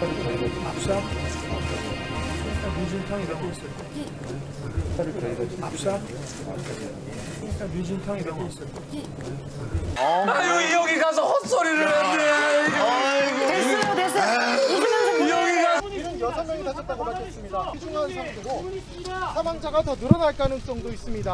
압사? 민진탕이라고 있어요. 압사? 민진탕이라고 있어요. 아유 여기 가서 헛소리를 했네. 됐어요, 됐어요. 여기 가. 이는 여섯 명이 다쳤다고 밝혔습니다. 피중한 상태고 사망자가 더 늘어날 가능성도 있습니다.